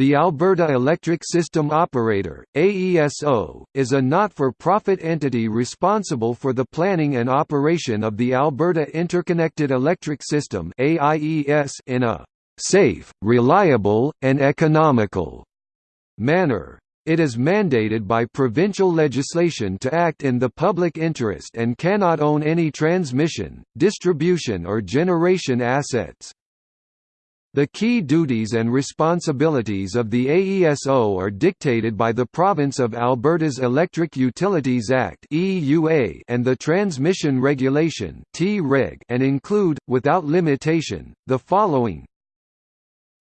The Alberta Electric System Operator AESO, is a not-for-profit entity responsible for the planning and operation of the Alberta Interconnected Electric System in a «safe, reliable, and economical» manner. It is mandated by provincial legislation to act in the public interest and cannot own any transmission, distribution or generation assets. The key duties and responsibilities of the AESO are dictated by the Province of Alberta's Electric Utilities Act and the Transmission Regulation and include, without limitation, the following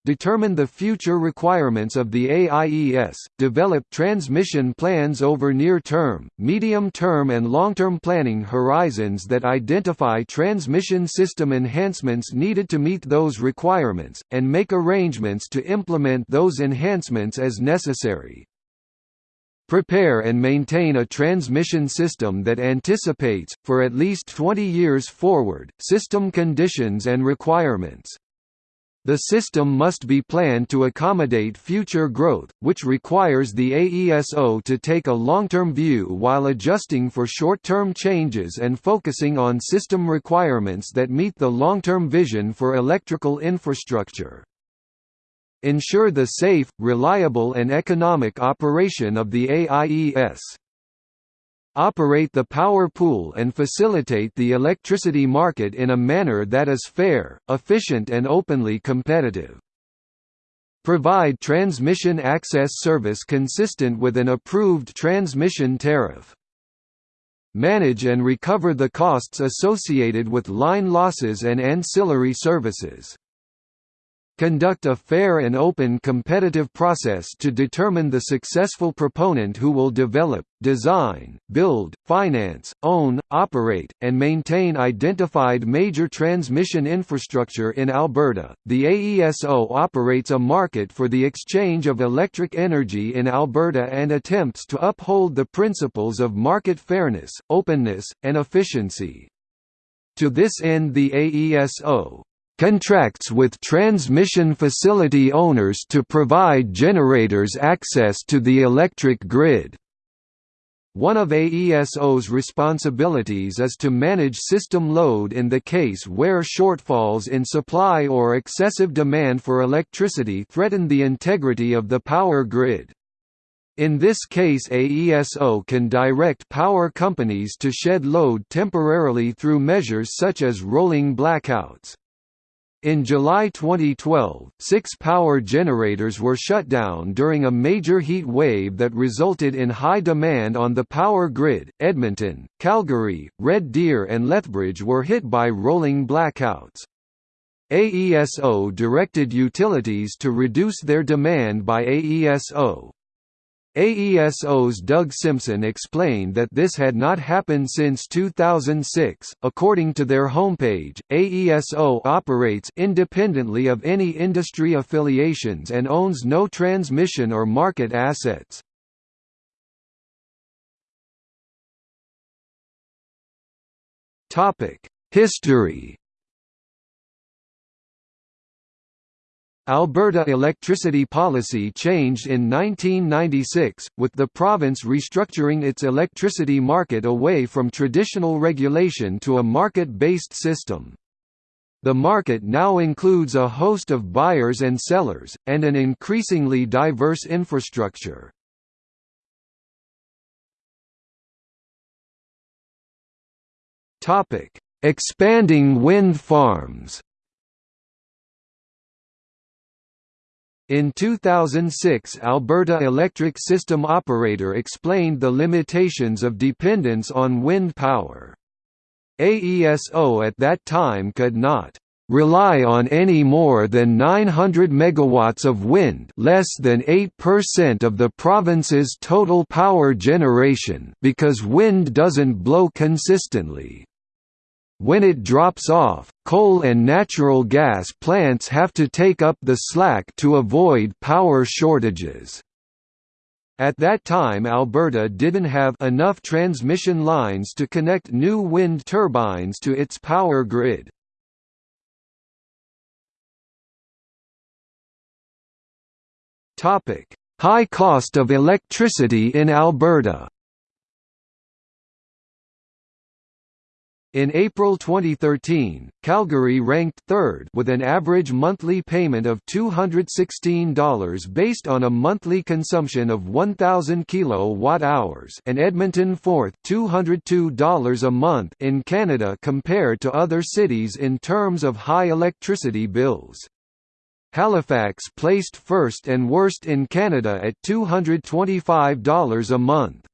determine the future requirements of the AIES, develop transmission plans over near-term, medium-term and long-term planning horizons that identify transmission system enhancements needed to meet those requirements, and make arrangements to implement those enhancements as necessary. Prepare and maintain a transmission system that anticipates, for at least 20 years forward, system conditions and requirements. The system must be planned to accommodate future growth, which requires the AESO to take a long-term view while adjusting for short-term changes and focusing on system requirements that meet the long-term vision for electrical infrastructure. Ensure the safe, reliable and economic operation of the AIES operate the power pool and facilitate the electricity market in a manner that is fair, efficient and openly competitive. Provide transmission access service consistent with an approved transmission tariff. Manage and recover the costs associated with line losses and ancillary services. Conduct a fair and open competitive process to determine the successful proponent who will develop, design, build, finance, own, operate, and maintain identified major transmission infrastructure in Alberta. The AESO operates a market for the exchange of electric energy in Alberta and attempts to uphold the principles of market fairness, openness, and efficiency. To this end the AESO contracts with transmission facility owners to provide generators access to the electric grid. One of AESO's responsibilities is to manage system load in the case where shortfalls in supply or excessive demand for electricity threaten the integrity of the power grid. In this case AESO can direct power companies to shed load temporarily through measures such as rolling blackouts. In July 2012, six power generators were shut down during a major heat wave that resulted in high demand on the power grid. Edmonton, Calgary, Red Deer, and Lethbridge were hit by rolling blackouts. AESO directed utilities to reduce their demand by AESO, AESO's Doug Simpson explained that this had not happened since 2006. According to their homepage, AESO operates independently of any industry affiliations and owns no transmission or market assets. Topic: History Alberta electricity policy changed in 1996, with the province restructuring its electricity market away from traditional regulation to a market-based system. The market now includes a host of buyers and sellers, and an increasingly diverse infrastructure. Expanding wind farms In 2006 Alberta Electric System Operator explained the limitations of dependence on wind power. AESO at that time could not rely on any more than 900 megawatts of wind less than 8% of the province's total power generation because wind doesn't blow consistently. When it drops off, coal and natural gas plants have to take up the slack to avoid power shortages. At that time Alberta didn't have enough transmission lines to connect new wind turbines to its power grid. High cost of electricity in Alberta In April 2013, Calgary ranked third with an average monthly payment of $216 based on a monthly consumption of 1000 kilowatt-hours and Edmonton fourth $202 a month in Canada compared to other cities in terms of high electricity bills. Halifax placed first and worst in Canada at $225 a month.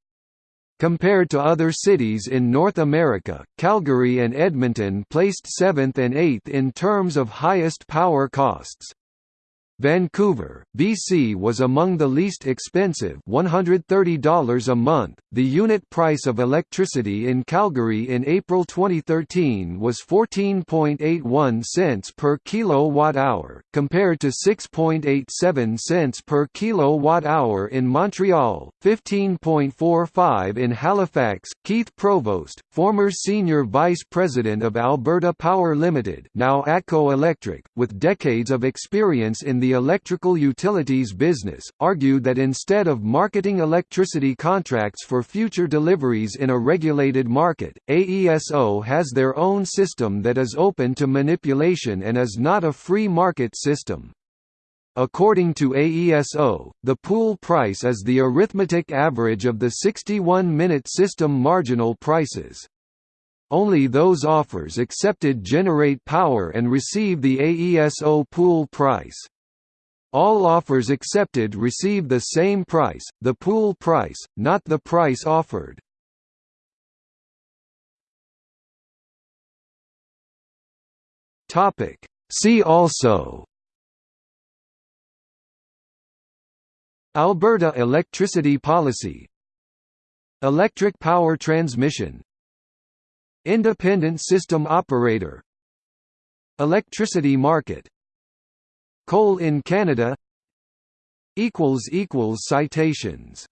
Compared to other cities in North America, Calgary and Edmonton placed 7th and 8th in terms of highest power costs. Vancouver, BC was among the least expensive $130 a month. The unit price of electricity in Calgary in April 2013 was 14.81 cents per kilowatt-hour, compared to 6.87 cents per kilowatt-hour in Montreal, 15.45 in Halifax. Keith Provost, former senior vice president of Alberta Power Limited, now ATCO Electric, with decades of experience in the the electrical utilities business, argued that instead of marketing electricity contracts for future deliveries in a regulated market, AESO has their own system that is open to manipulation and is not a free market system. According to AESO, the pool price is the arithmetic average of the 61-minute system marginal prices. Only those offers accepted generate power and receive the AESO pool price. All offers accepted receive the same price, the pool price, not the price offered. Topic. See also. Alberta electricity policy. Electric power transmission. Independent system operator. Electricity market Coal in Canada. Citations